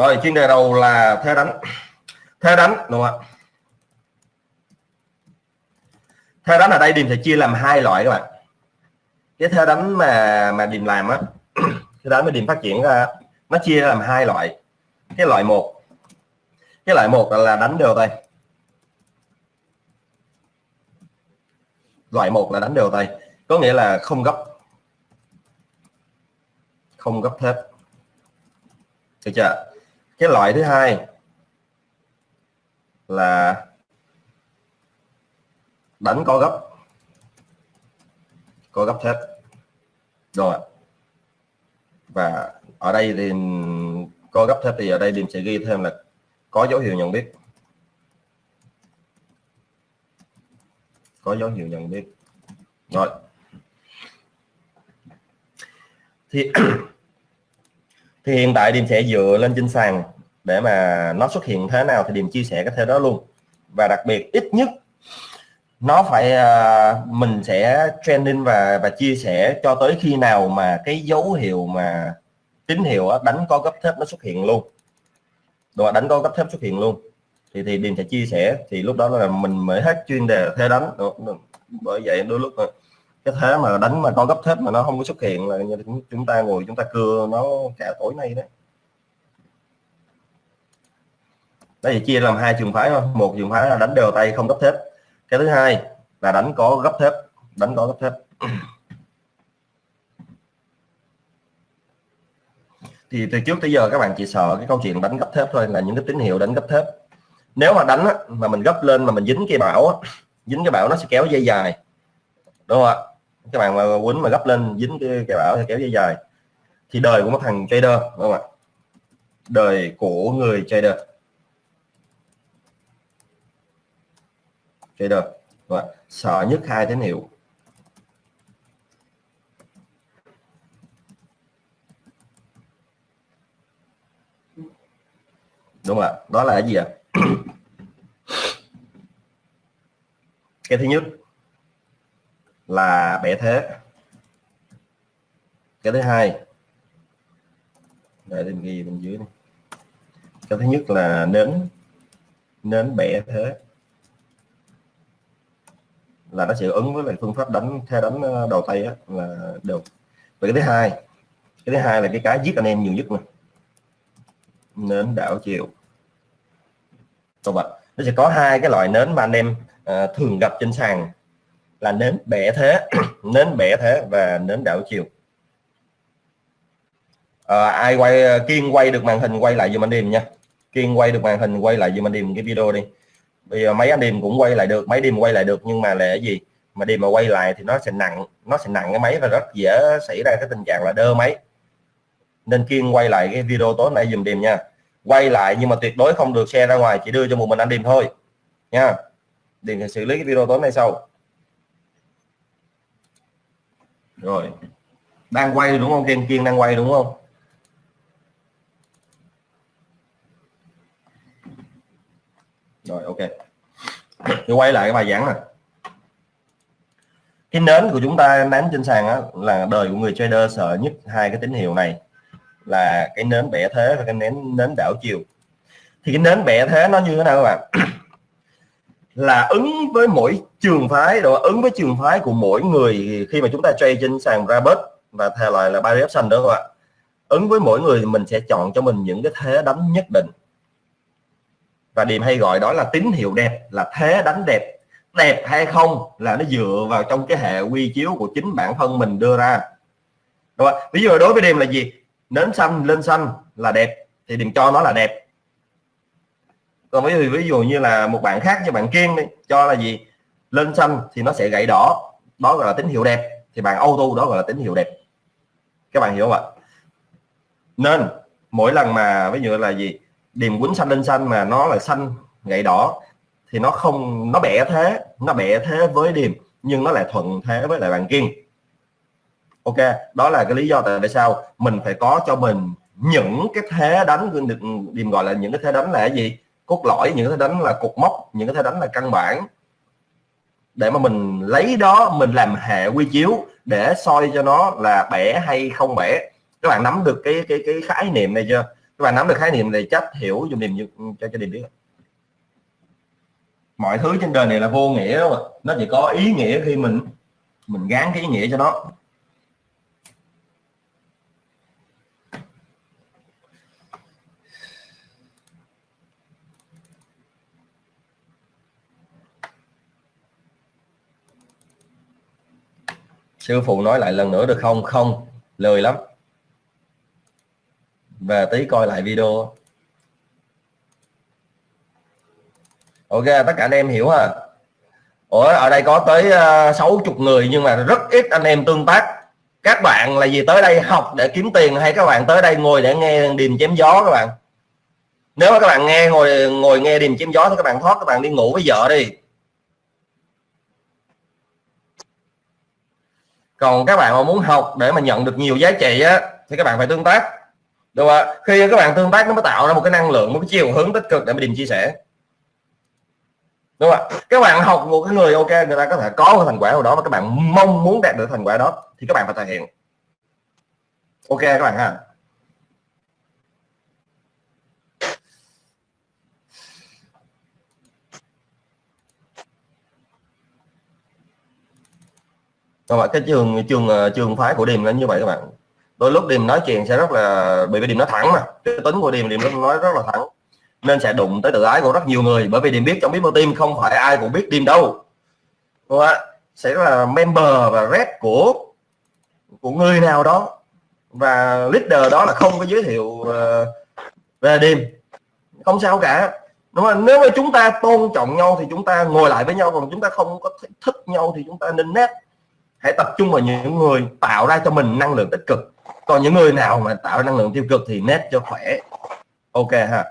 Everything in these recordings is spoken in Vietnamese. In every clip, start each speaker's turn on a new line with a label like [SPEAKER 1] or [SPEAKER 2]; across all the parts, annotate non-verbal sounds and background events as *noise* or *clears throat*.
[SPEAKER 1] rồi, chuyên đề đầu là thế đánh thế đánh đúng không ạ? Thế đánh ở đây điểm sẽ chia làm hai loại các bạn. Cái thế đánh mà mà điểm làm á *clears throat* thế đánh mà điểm phát triển ra nó chia làm hai loại. Cái loại một, cái loại một là đánh đều tay. Loại một là đánh đều tay, có nghĩa là không gấp. Không gấp thép. Được chưa cái loại thứ hai là đánh có gấp. Có gấp thép. Rồi. Và ở đây thì có gấp thép thì ở đây điểm sẽ ghi thêm là có dấu hiệu nhận biết. Có dấu hiệu nhận biết. Rồi. Thì thì hiện tại điểm sẽ dựa lên trên sàn để mà nó xuất hiện thế nào thì điểm chia sẻ cái thế đó luôn. Và đặc biệt ít nhất nó phải uh, mình sẽ trending và và chia sẻ cho tới khi nào mà cái dấu hiệu mà tín hiệu đánh có gấp thép nó xuất hiện luôn. Rồi đánh có gấp thép xuất hiện luôn. Thì thì điềm sẽ chia sẻ thì lúc đó là mình mới hết chuyên đề thế đánh. Bởi vậy đôi lúc cái thế mà đánh mà con gấp thép mà nó không có xuất hiện là như chúng ta ngồi chúng ta cưa nó cả tối nay đấy. Đây thì chia làm hai trường phái thôi. Một trường phái là đánh đều tay không gấp thép. Cái thứ hai là đánh có gấp thép đánh có gấp thép. Thì từ trước tới giờ các bạn chỉ sợ cái câu chuyện đánh gấp thép thôi là những cái tín hiệu đánh gấp thép. Nếu mà đánh á, mà mình gấp lên mà mình dính cái bảo á, dính cái bảo nó sẽ kéo dây dài. Đúng không ạ? Các bạn mà quấn mà gấp lên dính cái, cái bảo thì kéo dây dài. Thì đời của một thằng trader đúng không ạ? Đời của người trader. Trader đúng không? sợ nhất hai tín hiệu. Đúng không ạ? Đó là cái gì ạ? *coughs* Cái thứ nhất là bẻ thế. Cái thứ hai để mình ghi bên dưới này. cái thứ nhất là nến nến bẻ thế. Là nó sẽ ứng với lại phương pháp đánh theo đánh ờ, đầu tay á, là được. Và cái thứ hai cái thứ hai là cái cái giết anh em nhiều nhất này nến đảo chiều. Câu bạch, nó sẽ có hai cái loại nến mà anh em à, thường gặp trên sàn là nến bẻ thế *clears throat* nến bẻ thế và nến đảo chiều. À, ai quay kiên quay được màn hình quay lại giùm anh điềm nha. Kiên quay được màn hình quay lại giùm anh điềm cái video đi. Bây giờ mấy anh điềm cũng quay lại được mấy đêm quay lại được nhưng mà là cái gì? Mà điềm mà quay lại thì nó sẽ nặng nó sẽ nặng cái máy và rất dễ xảy ra cái tình trạng là đơ máy. Nên kiên quay lại cái video tối nay dùm đêm nha. Quay lại nhưng mà tuyệt đối không được xe ra ngoài chỉ đưa cho một mình anh đêm thôi. Nha. Điền xử lý cái video tối nay sau. Rồi. Đang quay đúng không kiên kiên đang quay đúng không? Rồi ok. Tôi quay lại cái bài giảng này cái nến của chúng ta nén trên sàn á, là đời của người trader sợ nhất hai cái tín hiệu này là cái nến bẻ thế và cái nến nến đảo chiều. Thì cái nến bẻ thế nó như thế nào các bạn? Là ứng với mỗi trường phái rồi ứng với trường phái của mỗi người khi mà chúng ta trade trên sàn Robert và theo loại là buy option đó các bạn ứng với mỗi người mình sẽ chọn cho mình những cái thế đánh nhất định. Và điểm hay gọi đó là tín hiệu đẹp, là thế đánh đẹp. Đẹp hay không là nó dựa vào trong cái hệ quy chiếu của chính bản thân mình đưa ra. Đúng không? ví dụ đối với điểm là gì? Nến xanh, lên xanh là đẹp, thì đừng cho nó là đẹp còn ví dụ ví dụ như là một bạn khác như bạn kiên đi, cho là gì? Lên xanh thì nó sẽ gãy đỏ, đó gọi là tín hiệu đẹp. Thì bạn auto đó gọi là tín hiệu đẹp. Các bạn hiểu không ạ? Nên, mỗi lần mà ví dụ là gì? Điềm quýnh xanh lên xanh mà nó là xanh, gãy đỏ, thì nó không nó bẻ thế, nó bẻ thế với điềm, nhưng nó lại thuận thế với lại bạn kiên. Ok, đó là cái lý do tại sao mình phải có cho mình những cái thế đánh được điềm gọi là những cái thế đánh là cái gì? Cốt lõi, những cái thế đánh là cột mốc, những cái thế đánh là căn bản. Để mà mình lấy đó, mình làm hệ quy chiếu để soi cho nó là bẻ hay không bẻ. Các bạn nắm được cái cái cái khái niệm này chưa? Các bạn nắm được khái niệm này, chắc hiểu dùng niềm cho cho điểm biết. Mọi thứ trên đời này là vô nghĩa đúng không? nó chỉ có ý nghĩa khi mình mình gán cái ý nghĩa cho nó. Sư phụ nói lại lần nữa được không? Không. Lười lắm. Về tí coi lại video. Ok tất cả anh em hiểu à Ủa ở đây có tới ờ, sáu uh, chục người nhưng mà rất ít anh em tương tác. Các bạn là gì tới đây học để kiếm tiền hay các bạn tới đây ngồi để nghe điềm chém gió các bạn? Nếu mà các bạn nghe ngồi ngồi nghe điềm chém gió thì các bạn thoát các bạn đi ngủ với vợ đi. Còn các bạn mà muốn học để mà nhận được nhiều giá trị á, thì các bạn phải tương tác. Đúng không ạ? Khi các bạn tương tác, nó mới tạo ra một cái năng lượng, một cái chiều hướng tích cực để mà điềm chia sẻ. Đúng không ạ? Các bạn học một cái người, ok, người ta có thể có cái thành quả nào đó mà các bạn mong muốn đạt được thành quả đó, thì các bạn phải thể hiện. Ok các bạn ha? Vâng các bạn cái trường trường ờ, trường phái của Điềm là như vậy các bạn. Đôi lúc Điềm nói chuyện sẽ rất là, bởi vì Điềm nói thẳng mà. Cái tính của Điềm Điềm nói rất là thẳng. Nên sẽ đụng tới tự ái của rất nhiều người, bởi vì Điềm biết trong biết bao team không phải ai cũng biết Điềm đâu. Đúng không ạ? Sẽ là member và red của của người nào đó. Và leader đó là không có giới thiệu ờ, về Điềm. Không sao cả. Đúng không? Nếu mà chúng ta tôn trọng nhau thì chúng ta ngồi lại với nhau, còn chúng ta không có thích nhau thì chúng ta nên nét hãy tập trung vào những người tạo ra cho mình năng lượng tích cực. Còn những người nào mà tạo năng lượng tiêu cực thì nét cho khỏe. Ok ha.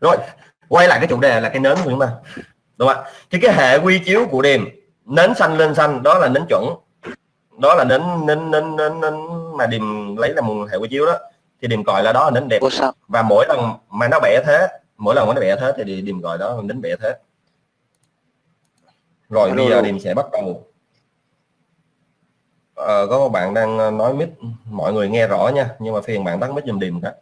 [SPEAKER 1] Rồi quay lại cái chủ đề là cái nến của chúng ta. Đúng không ạ? Thì cái hệ quy chiếu của đêm nến xanh lên xanh đó là nến chuẩn. Đó là nến nến nến nến, nến mà điềm lấy là một hệ quy chiếu đó. Thì điềm gọi là đó là nến đẹp. Và mỗi lần mà nó bẻ thế mỗi lần nó bẻ thế thì điềm gọi đó nến bẻ thế. Rồi bây giờ điềm sẽ bắt đầu. À, có một bạn đang nói mic mọi người nghe rõ nha nhưng mà phiền bạn tắt mic giùm điềm cái.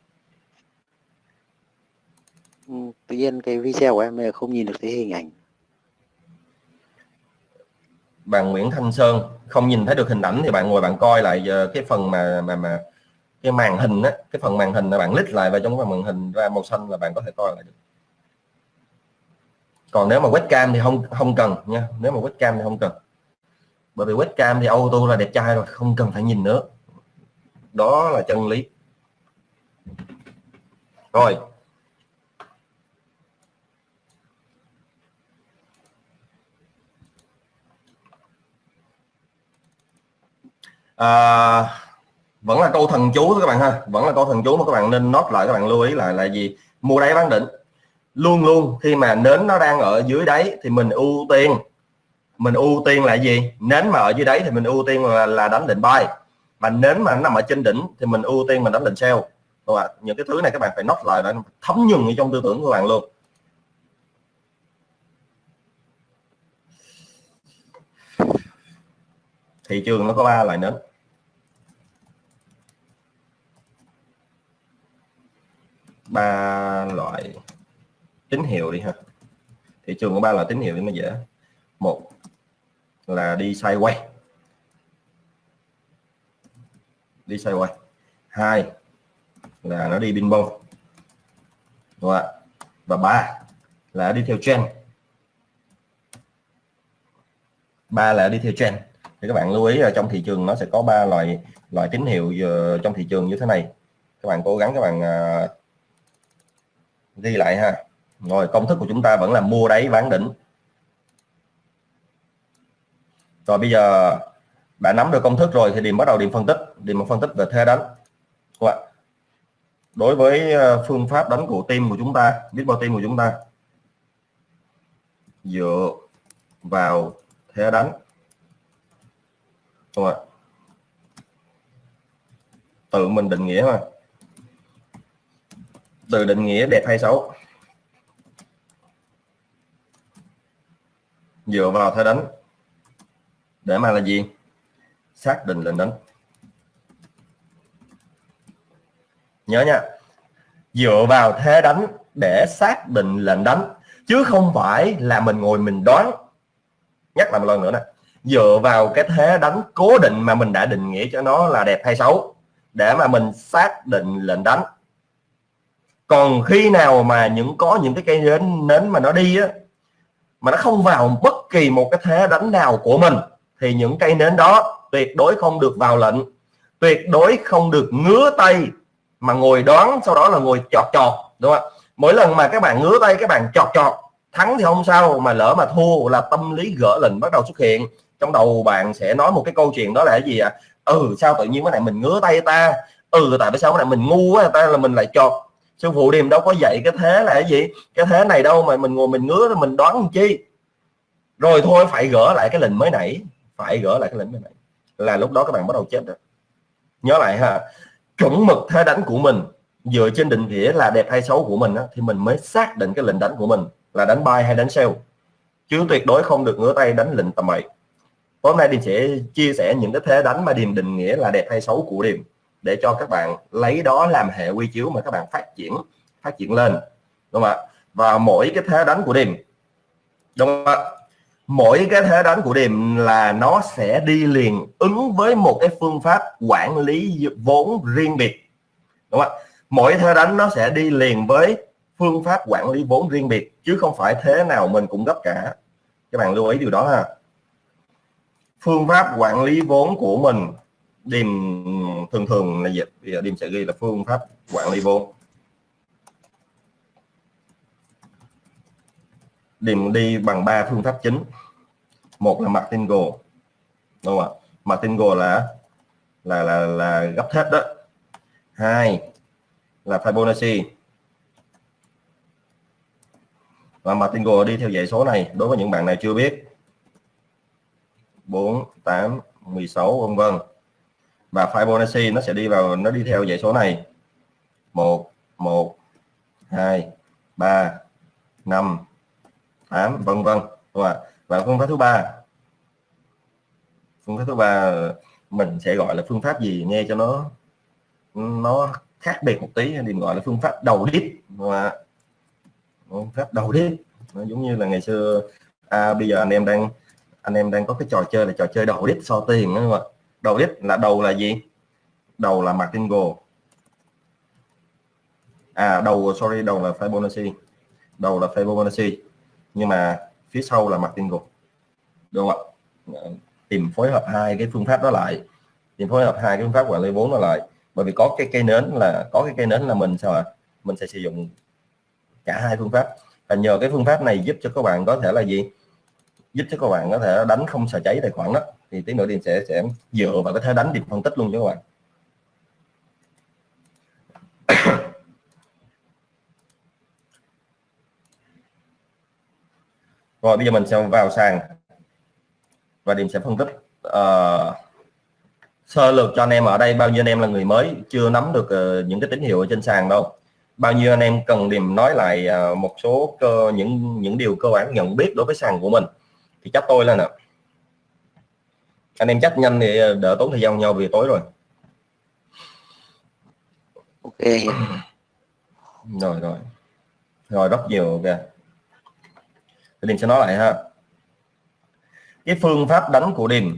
[SPEAKER 2] Ừ, tự nhiên cái video của em không nhìn được cái hình ảnh.
[SPEAKER 1] Bạn Nguyễn Thanh Sơn không nhìn thấy được hình ảnh thì bạn ngồi bạn coi lại ờ, cái phần mà mà mà cái màn hình á cái phần màn hình là bạn lít lại vào trong cái màn hình ra màu xanh là bạn có thể coi lại được. Còn nếu mà webcam thì không không cần nha. Nếu mà webcam thì không cần. Bởi vì webcam thì auto là đẹp trai rồi không cần phải nhìn nữa. Đó là chân lý. Rồi. À, vẫn là câu thần chú các bạn ha. Vẫn là câu thần chú mà các bạn nên nốt lại các bạn lưu ý lại là gì? Mua đáy bán đỉnh. Luôn luôn khi mà nến nó đang ở dưới đáy thì mình ưu tiên. Mình ưu tiên là gì? Nến mà ở dưới đáy thì mình ưu tiên là, là đánh định buy. Mà nến mà nó nằm ở trên đỉnh thì mình ưu tiên mình đánh định sell. Đúng không? những cái thứ này các bạn phải nốt lại để thấm nhuần trong tư tưởng của bạn luôn. Thị trường nó có ba loại nến. Ba loại tín hiệu đi ha. Thị trường có ba loại tín hiệu để mà dễ. Một là đi sideways đi sideways hai là nó đi pin bông đúng không và ba là đi theo trend. Ba là đi theo trend. Thì các bạn lưu ý là trong thị trường nó sẽ có ba loại loại tín hiệu ờ, trong thị trường như thế này. Các bạn cố gắng các bạn à, ghi lại ha. Rồi, công thức của chúng ta vẫn là mua đáy bán đỉnh. Rồi, bây giờ đã nắm được công thức rồi thì điểm bắt đầu điểm phân tích. Điểm phân tích về thế đánh. Đối với ờ, phương pháp đánh của team của chúng ta biết bao team của chúng ta. Dựa vào thế đánh. Không ạ? Tự mình định nghĩa mà từ định nghĩa đẹp hay xấu? Dựa vào thế đánh. Để mà là gì? Xác định lệnh đánh. Nhớ nha. Dựa vào thế đánh để xác định lệnh đánh, chứ không phải là mình ngồi mình đoán. Nhắc lại một lần nữa nè. Dựa vào cái thế đánh cố định mà mình đã định nghĩa cho nó là đẹp hay xấu, để mà mình xác định lệnh đánh còn khi nào mà những, có những cái cây nến nến mà nó đi á, mà nó không vào bất kỳ một cái thế đánh nào của mình, thì những cây nến đó tuyệt đối không được vào lệnh, tuyệt đối không được ngứa tay mà ngồi đoán, sau đó là ngồi chọt chọt, đúng không ạ? Mỗi lần mà các bạn ngứa tay, các bạn chọt chọt, thắng thì không sao, mà lỡ mà thua là tâm lý gỡ lệnh bắt đầu xuất hiện. Trong đầu bạn sẽ nói một cái câu chuyện đó là cái gì ạ? À? ừ sao tự nhiên cái này mình ngứa tay ta? Ừ tại sao cái này mình ngu quá ta? Là mình lại chọt sư phụ điềm đâu có dạy cái thế là cái gì? Cái thế này đâu mà mình ngồi mình ngứa mình đoán làm chi? Rồi thôi phải gỡ lại cái lệnh mới nãy. Phải gỡ lại cái lệnh mới nãy. Là lúc đó các bạn bắt đầu chết rồi. Nhớ lại ha chuẩn mực thế đánh của mình dựa trên định nghĩa là đẹp hay xấu của mình á, thì mình mới xác định cái lệnh đánh của mình là đánh bay hay đánh sell chứ tuyệt đối không được ngửa tay đánh lệnh tầm bậy. Hôm nay điềm sẽ chia sẻ những cái thế đánh mà điềm định nghĩa là đẹp hay xấu của điềm để cho các bạn lấy đó làm hệ quy chiếu mà các bạn phát triển phát triển lên. Đúng không ạ? Và mỗi cái thế đánh của điểm đúng không ạ? Mỗi cái thế đánh của điểm là nó sẽ đi liền ứng với một cái phương pháp quản lý vốn riêng biệt. Đúng không ạ? Mỗi thế đánh nó sẽ đi liền với phương pháp quản lý vốn riêng biệt, chứ không phải thế nào mình cũng gấp cả. Các bạn lưu ý điều đó ha. Phương pháp quản lý vốn của mình điềm thường thường là gì bây giờ sẽ ghi là phương pháp quản lý vốn. Điềm đi bằng ba phương pháp chính. Một là martingale đúng không ạ? Martingale là là là là gấp thép đó. Hai là Fibonacci. Và martingale đi theo dãy số này, đối với những bạn này chưa biết. 4 8 16 vân vân và Fibonacci nó sẽ đi vào nó đi theo dãy số này. 1 1 2 3 5 8 vân vân. Và phương pháp thứ ba. Phương pháp thứ ba mình sẽ gọi là phương pháp gì nghe cho nó nó khác biệt một tí. Thì gọi là phương pháp đầu đít. Và phương pháp đầu đít. Nó giống như là ngày xưa à, bây giờ anh em đang anh em đang có cái trò chơi là trò chơi đầu đít so tiền đúng không ạ? Đầu đích là đầu là gì? Đầu là martingale à đầu, sorry, đầu là Fibonacci. Đầu là Fibonacci, nhưng mà phía sau là martingale đúng không ạ? Ờ, tìm phối hợp hai cái phương pháp đó lại. Tìm phối hợp hai cái phương pháp quản lý vốn đó lại. Bởi vì có cái cây nến là, có cái cây nến là mình sao ạ? Mình sẽ sử dụng cả hai phương pháp. Và nhờ cái phương pháp này giúp cho các bạn có thể là gì? Giúp cho các bạn có thể đánh không sợ cháy tài khoản đó thì tí nữa điền sẽ sẽ dựa vào cái thế đánh điểm phân tích luôn cho các bạn. *coughs* Rồi bây giờ mình sẽ vào sàn. Và điểm sẽ phân tích uh, sơ lược cho anh em ở đây bao nhiêu anh em là người mới chưa nắm được uh, những cái tín hiệu ở trên sàn đâu. Bao nhiêu anh em cần điểm nói lại uh, một số cơ những những điều cơ bản nhận biết đối với sàn của mình. Thì chắc tôi là nè anh em chắc nhanh thì đỡ tốn thời gian nhau vì tối rồi.
[SPEAKER 2] Ok. *clears throat*
[SPEAKER 1] Rồi rồi. Rồi rất nhiều kìa. Điền sẽ nói lại ha. Cái phương pháp đánh của Điền.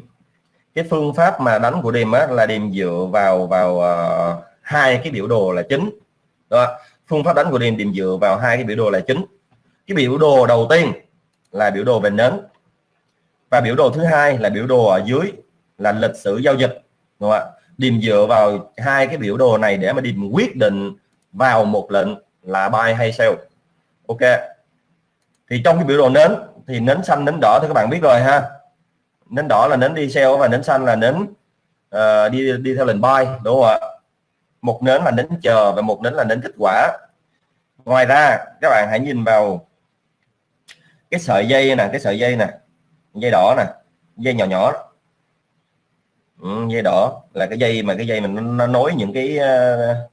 [SPEAKER 1] Cái phương pháp mà đánh của Điềm á, là Điềm dựa vào vào uh, hai cái biểu đồ là chính. Đó. Phương pháp đánh của Điềm Điềm dựa vào hai cái biểu đồ là chính. Cái biểu đồ đầu tiên là biểu đồ về nến và biểu đồ thứ hai là biểu đồ ở dưới là lịch sử giao dịch. Đúng không ạ? Điềm dựa vào hai cái biểu đồ này để mà Điềm quyết định vào một lệnh là buy hay sell. Ok. Thì trong cái biểu đồ nến thì nến xanh nến đỏ thì các bạn biết rồi ha. Nến đỏ là nến đi sell và nến xanh là nến uh, đi đi theo lệnh buy đúng không ạ? Một nến là nến chờ và một nến là nến kết quả. Ngoài ra các bạn hãy nhìn vào cái sợi dây nè cái sợi dây nè dây đỏ nè dây nhỏ nhỏ. Ừ, dây đỏ là cái dây mà cái dây mình nó nối những cái ờ,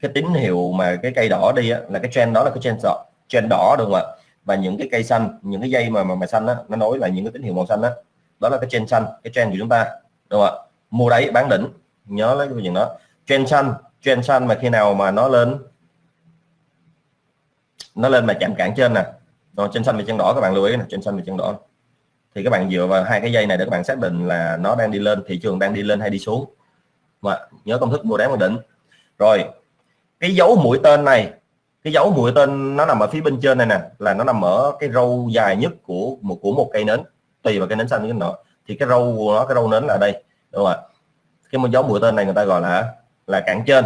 [SPEAKER 1] cái tín hiệu mà cái cây đỏ đi á, là cái trend đó là cái trend đỏ trend đỏ đúng không ạ? Và những cái cây xanh những cái dây mà mà, mà xanh á, nó nối là những cái tín hiệu màu xanh đó đó là cái trend xanh cái trend của chúng ta đúng không ạ? Mua đáy bán đỉnh nhớ lấy cái chuyện đó. Trend xanh trend xanh mà khi nào mà nó lên nó lên mà chạm cản trên nè rồi trên xanh và chân đỏ, các bạn lưu ý là trên xanh và chân đỏ. Thì các bạn dựa vào hai cái dây này để các bạn xác định là nó đang đi lên, thị trường đang đi lên hay đi xuống. Mà nhớ công thức mua đáy bán đỉnh. Rồi, cái dấu mũi tên này, cái dấu mũi tên nó nằm ở phía bên trên này nè, là nó nằm ở cái râu dài nhất của một của một cây nến, tùy vào cây nến xanh cái nọ. Thì cái râu của nó, cái râu nến là đây, đúng không ạ? Cái một dấu mũi tên này người ta gọi là là cản trên.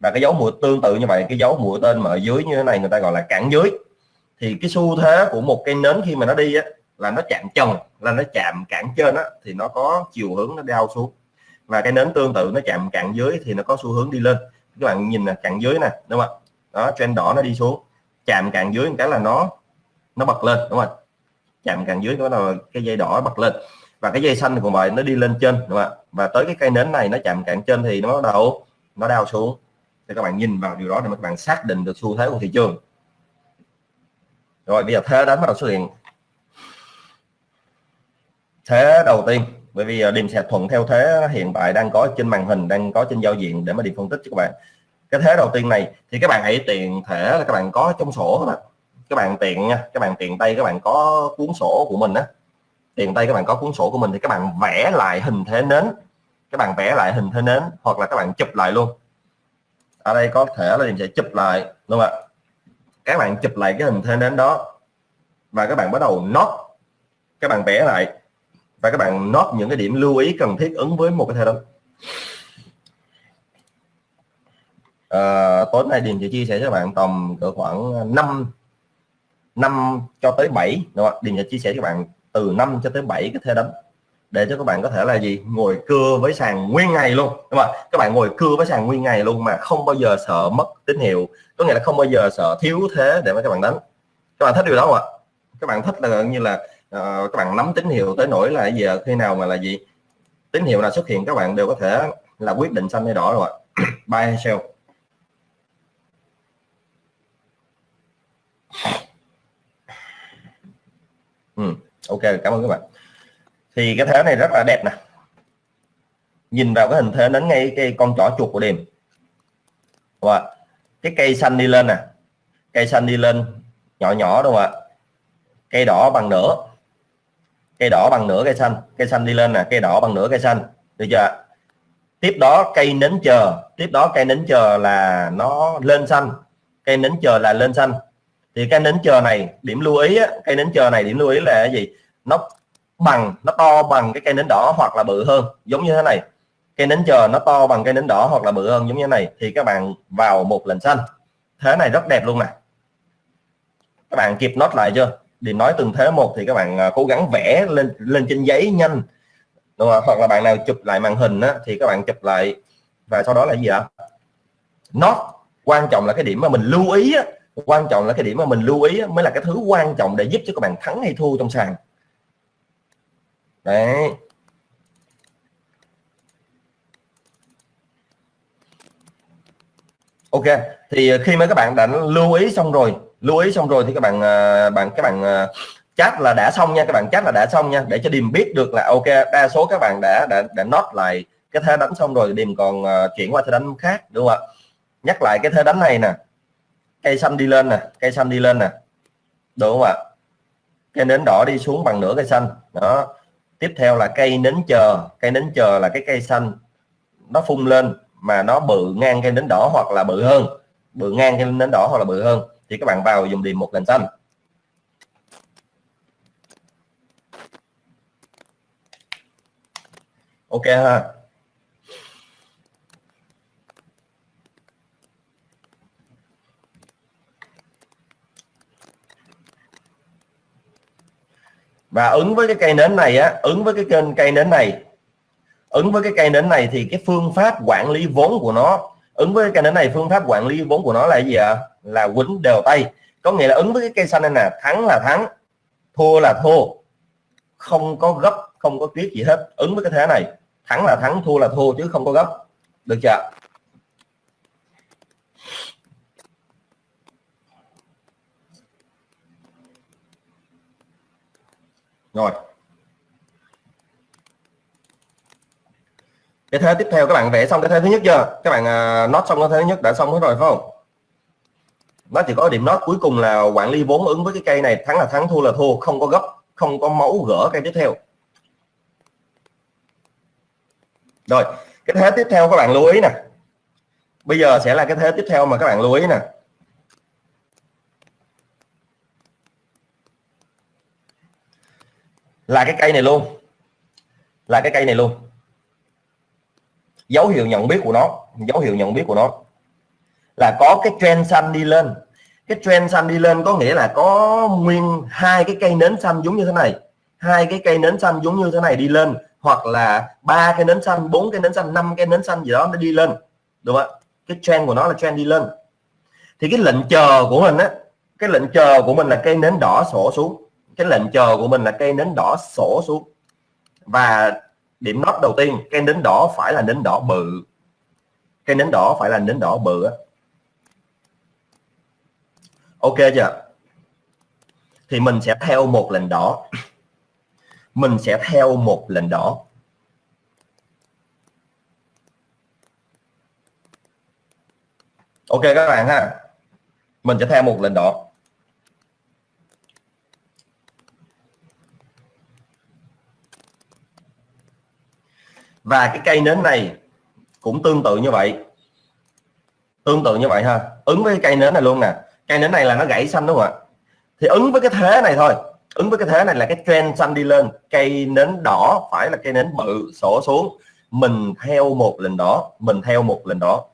[SPEAKER 1] Và cái dấu mũi tương tự như vậy, cái dấu mũi tên mà ở dưới như thế này người ta gọi là cản dưới thì cái xu thế của một cây nến khi mà nó đi á, là nó chạm trần là nó chạm cản trên á, thì nó có chiều hướng nó đau xuống. Và cái nến tương tự nó chạm cản dưới thì nó có xu hướng đi lên. Các bạn nhìn là cạn dưới nè đúng không ạ? Đó trend đỏ nó đi xuống. Chạm cạn dưới một cái là nó nó bật lên đúng không chạm cạn dưới đó là cái dây đỏ bật lên. Và cái dây xanh của vậy nó đi lên trên đúng không ạ? Và tới cái cây nến này nó chạm cạn trên thì nó đầu nó đau xuống. Thì các bạn nhìn vào điều đó để các bạn xác định được xu thế của thị trường rồi, bây giờ thế đánh bắt đầu xuất hiện thế đầu tiên, bởi vì à, điểm sẽ thuận theo thế hiện tại đang có trên màn hình, đang có trên giao diện để mà điểm phân tích cho các bạn. Cái thế đầu tiên này, thì các bạn hãy tiện thể là các bạn có trong sổ các bạn. Các bạn tiện nha, các bạn tiện tay các bạn có cuốn sổ của mình á. Tiện tay các bạn có cuốn sổ của mình thì các bạn vẽ lại hình thế nến. Các bạn vẽ lại hình thế nến hoặc là các bạn chụp lại luôn. Ở đây có thể là điểm sẽ chụp lại, đúng không ạ? Các bạn chụp lại cái hình thế nến đó và các bạn bắt đầu nốt các bạn vẽ lại và các bạn nốt những cái điểm lưu ý cần thiết ứng với một cái thế đó à, ờ, tối nay Điền sẽ chia sẻ cho các bạn tầm cỡ khoảng 5 5 cho tới 7 đúng không? Điền sẽ chia sẻ cho các bạn từ 5 cho tới 7 cái thế đánh để cho các bạn có thể là gì? Ngồi cưa với sàn nguyên ngày luôn đúng không các bạn ngồi cưa với sàn nguyên ngày luôn mà không bao giờ sợ mất tín hiệu. Có nghĩa là không bao giờ sợ thiếu thế để mà các bạn đánh. Các bạn thích điều đó không ạ? Các bạn thích là như là uh, các bạn nắm tín hiệu tới nỗi là giờ khi nào mà là gì? Tín hiệu nào xuất hiện các bạn đều có thể là quyết định xanh hay đỏ rồi ạ. Buy hay sell ừ, ok cảm ơn các bạn thì cái thế này rất là đẹp nè. Nhìn vào cái hình thế đến ngay cái con chỏ chuột của điểm và cái cây xanh đi lên nè. Cây xanh đi lên nhỏ nhỏ đúng không ạ? Cây đỏ bằng nửa. Cây đỏ bằng nửa cây xanh. Cây xanh đi lên nè cây đỏ bằng nửa cây xanh. Được chưa tiếp đó cây nến chờ. Tiếp đó cây nến chờ là nó lên xanh. Cây nến chờ là lên xanh. Thì cây nến chờ này điểm lưu ý á, cây nến chờ này điểm lưu ý là cái gì? Nó bằng nó to bằng cái cây nến đỏ hoặc là bự hơn giống như thế này. Cây nến chờ nó to bằng cây nến đỏ hoặc là bự hơn giống như thế này thì các bạn vào một lần xanh. Thế này rất đẹp luôn nè. Các bạn kịp nốt lại chưa? Thì nói từng thế một thì các bạn à, cố gắng vẽ lên lên trên giấy nhanh. Đúng không? hoặc là bạn nào chụp lại màn hình á, thì các bạn chụp lại. Và sau đó là gì ạ? Nó quan trọng là cái điểm mà mình lưu ý á, quan trọng là cái điểm mà mình lưu ý mới là cái thứ quan trọng để giúp cho các bạn thắng hay thua trong sàn đấy. Ok, thì khi mà các bạn đã lưu ý xong rồi, lưu ý xong rồi thì các bạn à, bạn, các bạn chắc chat là đã xong nha, các bạn chat là đã xong nha, để cho điềm biết được là, ok, đa số các bạn đã đã đã nốt lại cái thế đánh xong rồi, điềm còn à, chuyển qua thế đánh khác, đúng không ạ? Nhắc lại cái thế đánh này nè, cây xanh đi lên nè, cây xanh đi lên nè, đúng không ạ? Cây nến đỏ đi xuống bằng nửa cây xanh, đó tiếp theo là cây nến chờ. Cây nến chờ là cái cây xanh. Nó phun lên mà nó bự ngang cây nến đỏ hoặc là bự hơn. Bự ngang cây nến đỏ hoặc là bự hơn. Thì các bạn vào dùng điểm một lần xanh. Ok ha. Và ứng với cái cây nến này á, ứng với cái kênh cây nến này, ứng với cái cây nến này thì cái phương pháp quản lý vốn của nó, ứng với cái cây nến này, phương pháp quản lý vốn của nó là gì ạ? À? là quýnh đều tay. Có nghĩa là ứng với cái cây xanh này nè, thắng là thắng, thua là thua. Không có gấp, không có tiếc gì hết. Ứng với cái thế này, thắng là thắng, thua là thua chứ không có gấp. Được chưa rồi. Cái thế tiếp theo các bạn vẽ xong cái thế thứ nhất chưa? Các bạn uh, nốt xong cái thế thứ nhất đã xong hết rồi phải không? Nó chỉ có điểm nốt cuối cùng là quản lý vốn ứng với cái cây này thắng là thắng thua là thua không có gấp không có máu gỡ cây tiếp theo. Rồi cái thế tiếp theo các bạn lưu ý nè. Bây giờ sẽ là cái thế tiếp theo mà các bạn lưu ý nè. Là cái cây này luôn. Là cái cây này luôn. Dấu hiệu nhận biết của nó. Dấu hiệu nhận biết của nó. Là có cái trend xanh đi lên. Cái trend xanh đi lên có nghĩa là có nguyên hai cái cây nến xanh giống như thế này. Hai cái cây nến xanh giống như thế này đi lên. Hoặc là ba cái nến xanh, bốn cái nến xanh, năm cái nến xanh gì đó nó đi lên. Đúng không cái trend của nó là trend đi lên. Thì cái lệnh chờ của mình á, cái lệnh chờ của mình là cây nến đỏ sổ xuống cái lệnh chờ của mình là cây nến đỏ sổ xuống. Và điểm nốt đầu tiên, cây nến đỏ phải là nến đỏ bự. Cây nến đỏ phải là nến đỏ bự ok chưa? Thì mình sẽ theo một lệnh đỏ. Mình sẽ theo một lệnh đỏ. Ok các bạn ha. Mình sẽ theo một lệnh đỏ. Và cái cây nến này cũng tương tự như vậy. Tương tự như vậy ha. Ứng với cây nến này luôn nè. Cây nến này là nó gãy xanh đúng không ạ? Thì ứng với cái thế này thôi. Ứng với cái thế này là cái trend xanh đi lên. Cây nến đỏ phải là cây nến bự sổ xuống. Mình theo một lệnh đỏ mình theo một lệnh đỏ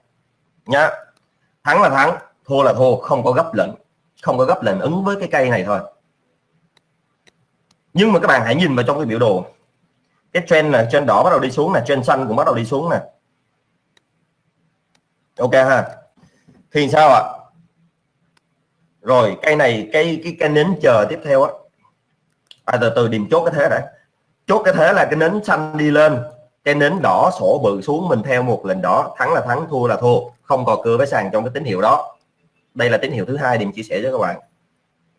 [SPEAKER 1] nhá. Thắng là thắng, thua là thua, không có gấp lệnh. Không có gấp lệnh ứng với cái cây này thôi. Nhưng mà các bạn hãy nhìn vào trong cái biểu đồ cái trend là trend đỏ bắt đầu đi xuống nè trend xanh cũng bắt đầu đi xuống nè. Ok ha. Thì sao ạ? Rồi cây này cây cái cây nến chờ tiếp theo á. À, từ từ điểm chốt cái thế đã. Chốt cái thế là cái nến xanh đi lên cái nến đỏ sổ bự xuống mình theo một lệnh đỏ thắng là thắng thua là thua. Không có cưa với sàn trong cái tín hiệu đó. Đây là tín hiệu thứ hai điểm chia sẻ với các bạn.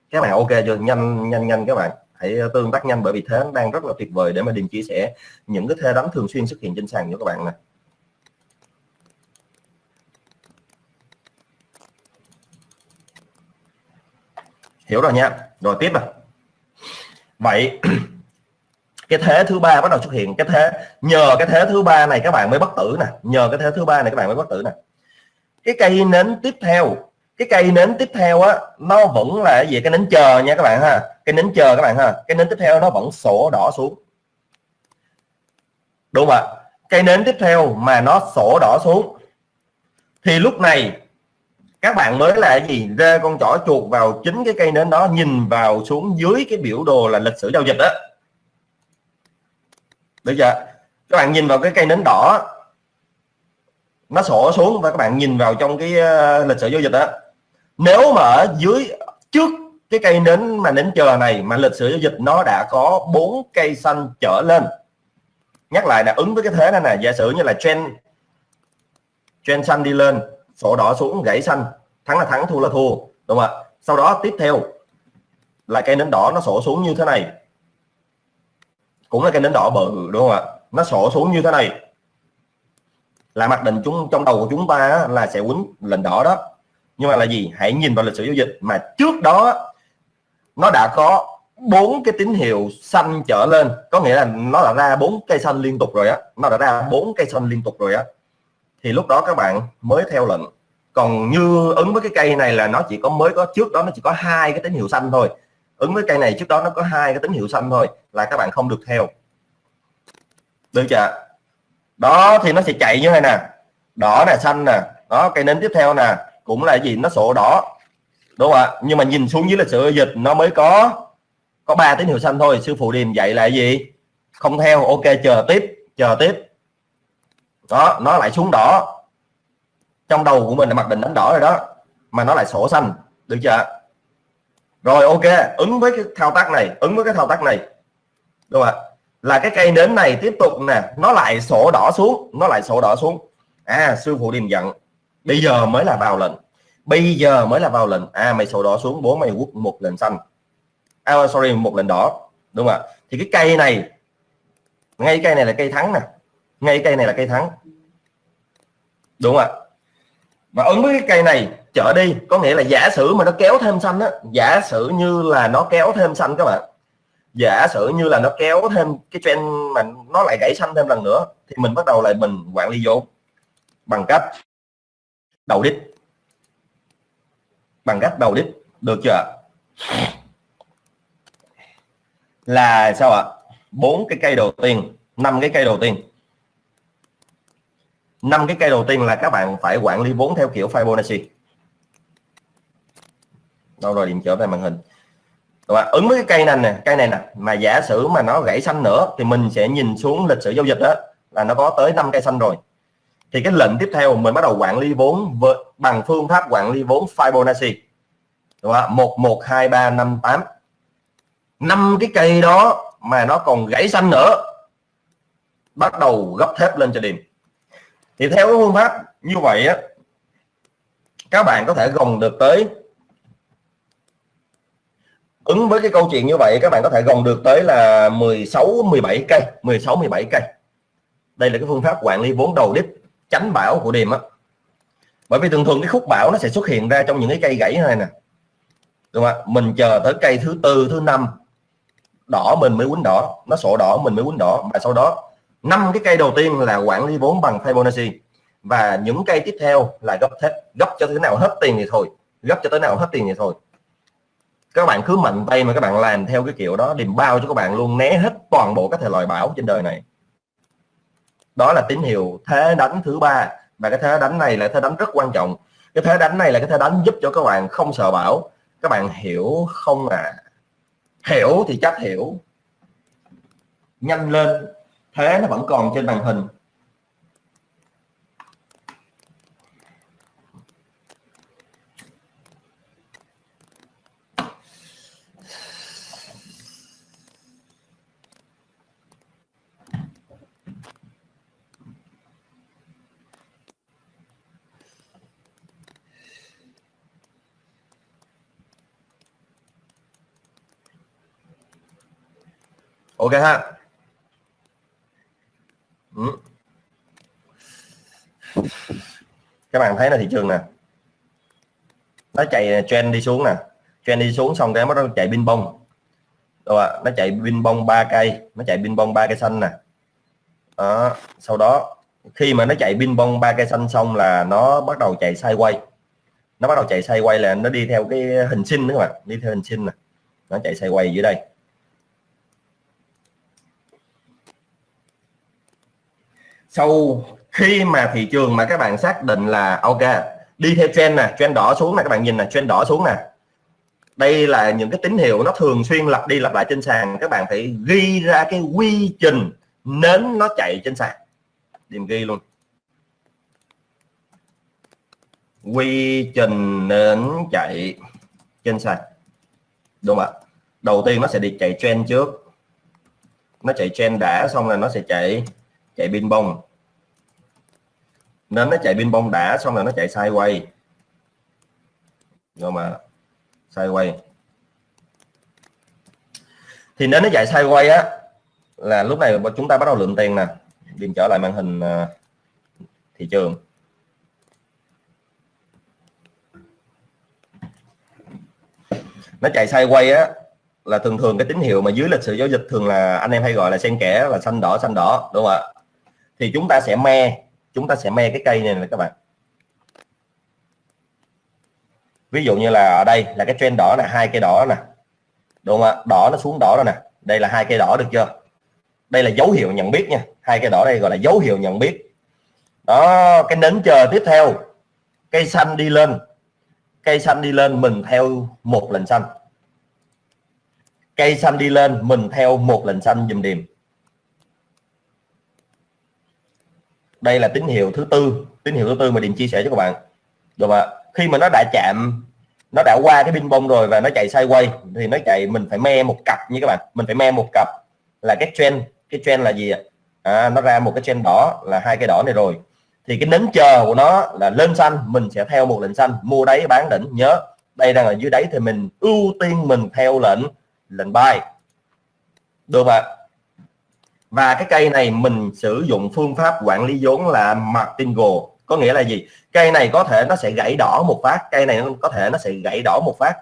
[SPEAKER 1] Các bạn ok chưa? Nhanh nhanh nhanh các bạn hãy ờ, tương tác nhanh bởi vì thế đang rất là tuyệt vời để mà điền chia sẻ những cái thế đánh thường xuyên xuất hiện trên sàn cho các bạn này hiểu rồi nha. Rồi tiếp rồi vậy, *clears throat* cái thế thứ ba bắt đầu xuất hiện. Cái thế, nhờ cái thế thứ ba này các bạn mới bất tử nè. Nhờ cái thế thứ ba này các bạn mới bất tử nè. Cái cây nến tiếp theo cái cây nến tiếp theo á, nó vẫn là gì? Cái nến chờ nha các bạn ha. Cái nến chờ các bạn ha. Cái nến tiếp theo nó vẫn sổ đỏ xuống. Đúng không ạ? Cây nến tiếp theo mà nó sổ đỏ xuống, thì lúc này các bạn mới là gì? Ra con chỏ chuột vào chính cái cây nến đó, nhìn vào xuống dưới cái biểu đồ là lịch sử giao dịch đó được chưa? Các bạn nhìn vào cái cây nến đỏ, nó sổ xuống và các bạn nhìn vào trong cái ờ, lịch sử giao dịch đó nếu mà ở dưới, trước cái cây nến mà nến chờ này mà lịch sử giao dịch nó đã có bốn cây xanh trở lên, nhắc lại là ứng với cái thế này nè, giả sử như là trend trend xanh đi lên, sổ đỏ xuống, gãy xanh, thắng là thắng, thua là thua, đúng không ạ? Sau đó tiếp theo là cây nến đỏ nó sổ xuống như thế này. Cũng là cây nến đỏ bự đúng không ạ? Nó sổ xuống như thế này. Là mặc định chúng, trong đầu của chúng ta là sẽ quýnh lệnh đỏ đó nhưng mà là gì? Hãy nhìn vào lịch sử giao dịch mà trước đó nó đã có bốn cái tín hiệu xanh trở lên. Có nghĩa là nó đã ra bốn cây xanh liên tục rồi á. Nó đã ra bốn cây xanh liên tục rồi á. Thì lúc đó các bạn mới theo lệnh. Còn như ứng với cái cây này là nó chỉ có mới có, trước đó nó chỉ có hai cái tín hiệu xanh thôi. Ứng với cây này trước đó nó có hai cái tín hiệu xanh thôi là các bạn không được theo. Được chưa? Đó, thì nó sẽ chạy như thế nè. Đỏ nè, xanh nè. Đó, cây nến tiếp theo nè cũng là gì? Nó sổ đỏ. Đúng không ạ? Nhưng mà nhìn xuống dưới là sự dịch, nó mới có có ba tín hiệu xanh thôi. Sư phụ điềm dạy là gì? Không theo, ok, chờ tiếp chờ tiếp. Đó, nó lại xuống đỏ. Trong đầu của mình là mặc định đánh đỏ rồi đó, mà nó lại sổ xanh. Được chưa rồi, ok, ứng với cái thao tác này, ứng với cái thao tác này. Đúng không ạ? Là cái cây nến này tiếp tục nè, nó lại sổ đỏ xuống, nó lại sổ đỏ xuống. À sư phụ điềm giận bây giờ mới là vào lệnh bây giờ mới là vào lệnh à mày sổ đỏ xuống bố mày quất một lệnh xanh. À, sorry một lệnh đỏ. Đúng không ạ? Thì cái cây này ngay cây này là cây thắng nè. Ngay cây này là cây thắng. Đúng không ạ? Và ứng với cái cây này trở đi có nghĩa là giả sử mà nó kéo thêm xanh á giả sử như là nó kéo thêm xanh các bạn. Giả sử như là nó kéo thêm cái trend mà nó lại gãy xanh thêm lần nữa thì mình bắt đầu lại mình quản lý vốn bằng cách đầu đít. Bằng cách đầu đít, được chưa là sao ạ? Bốn cái cây đầu tiên, năm cái cây đầu tiên. Năm cái cây đầu tiên là các bạn phải quản lý vốn theo kiểu Fibonacci. Đâu rồi, điểm trở về màn hình. Và ứng với cái cây này nè, cây này nè, mà giả sử mà nó gãy xanh nữa thì mình sẽ nhìn xuống lịch sử giao dịch đó, là nó có tới 5 cây xanh rồi thì cái lệnh tiếp theo mình bắt đầu quản lý vốn với, bằng phương pháp quản lý vốn Fibonacci. Đúng không? 1 1 2 3 5 8 năm cái cây đó mà nó còn gãy xanh nữa bắt đầu gấp thép lên cho điểm thì theo cái phương pháp như vậy á các bạn có thể gồng được tới. Ứng với cái câu chuyện như vậy các bạn có thể gồng được tới là 16 17 cây 16 17 cây. Đây là cái phương pháp quản lý vốn đầu đích tránh bão của đêm á. Bởi vì thường thường cái khúc bão nó sẽ xuất hiện ra trong những cái cây gãy này nè. Đúng không mình chờ tới cây thứ tư, thứ năm, đỏ mình mới quýnh đỏ. Nó sổ đỏ, mình mới quýnh đỏ. Và sau đó, năm cái cây đầu tiên là quản lý vốn bằng Fibonacci. Và những cây tiếp theo là gấp hết gấp cho thế nào hết tiền thì thôi. Gấp cho tới nào hết tiền thì thôi. Các bạn cứ mạnh tay mà các bạn làm theo cái kiểu đó, điềm bao cho các bạn luôn, né hết toàn bộ các thể loại bão trên đời này đó là tín hiệu thế đánh thứ ba. Và cái thế đánh này là thế đánh rất quan trọng. Cái thế đánh này là cái thế đánh giúp cho các bạn không sợ bão. Các bạn hiểu không à hiểu thì chắc hiểu. Nhanh lên. Thế nó vẫn còn trên màn hình. Ok ha. Ừ. các bạn thấy là thị trường nè. Nó chạy trend đi xuống nè. Trend đi xuống xong cái nó chạy pin bông rồi nó chạy pin bông ba cây. Nó chạy pin bông ba cây xanh nè. Đó. sau đó, khi mà nó chạy pin bông ba cây xanh xong là nó bắt đầu chạy sideways. Nó bắt đầu chạy sideways là nó đi theo cái hình sinh nữa các bạn. Đi theo hình sinh nè. Nó chạy sideways dưới đây. Sau khi mà thị trường mà các bạn xác định là, ok, đi theo trend nè, trend đỏ xuống nè, các bạn nhìn nè, trend đỏ xuống nè. Đây là những cái tín hiệu nó thường xuyên lặp đi lặp lại trên sàn, các bạn phải ghi ra cái quy trình nến nó chạy trên sàn. Điểm ghi luôn. Quy trình nến chạy trên sàn. Đúng không ạ. Đầu tiên nó sẽ đi chạy trend trước. Nó chạy trend đã, xong là nó sẽ chạy chạy pin bông nên nó chạy pin bông đã, xong rồi nó chạy sai quay rồi mà quay. thì nếu nó chạy sai quay á, là lúc này chúng ta bắt đầu lượng tiền nè. Điền trở lại màn hình à, thị trường. Nó chạy sai quay á, là thường thường cái tín hiệu mà dưới lịch sử giao dịch thường là anh em hay gọi là xen kẽ là xanh đỏ xanh đỏ, đúng không ạ? Thì chúng ta sẽ me chúng ta sẽ me cái cây này nè các bạn. Ví dụ như là ở đây là cái trend đỏ là hai cây đỏ nè. Đúng không ạ? Đỏ nó xuống đỏ rồi nè. Đây là hai cây đỏ được chưa? Đây là dấu hiệu nhận biết nha. Hai cây đỏ đây gọi là dấu hiệu nhận biết. Đó, cái nến chờ tiếp theo. Cây xanh đi lên. Cây xanh đi lên mình theo một lần xanh. Cây xanh đi lên mình theo một lần xanh dùm điểm đây là tín hiệu thứ tư tín hiệu thứ tư mà điểm chia sẻ cho các bạn. Được ạ? Khi mà nó đã chạm nó đã qua cái pin bông rồi và nó chạy sideways thì nó chạy mình phải me một cặp như các bạn. Mình phải me một cặp là cái trend cái trend là gì ạ? À, nó ra một cái trend đỏ là hai cái đỏ này rồi. Thì cái nến chờ của nó là lên xanh mình sẽ theo một lệnh xanh. Mua đáy bán đỉnh nhớ. Đây đang ở dưới đáy thì mình ưu tiên mình theo lệnh lệnh buy. Được ạ? Và cái cây này mình sử dụng phương pháp quản lý vốn là martingale có nghĩa là gì? Cây này có thể nó sẽ gãy đỏ một phát cây này có thể nó sẽ gãy đỏ một phát.